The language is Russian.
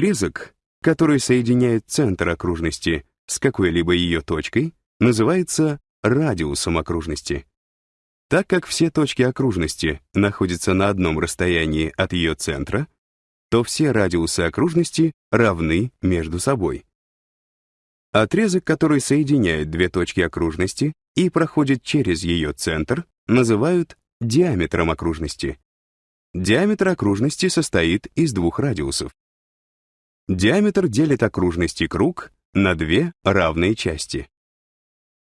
Отрезок, который соединяет центр окружности с какой-либо ее точкой, называется радиусом окружности. Так как все точки окружности находятся на одном расстоянии от ее центра, то все радиусы окружности равны между собой. Отрезок, который соединяет две точки окружности и проходит через ее центр, называют диаметром окружности. Диаметр окружности состоит из двух радиусов. Диаметр делит окружности круг на две равные части.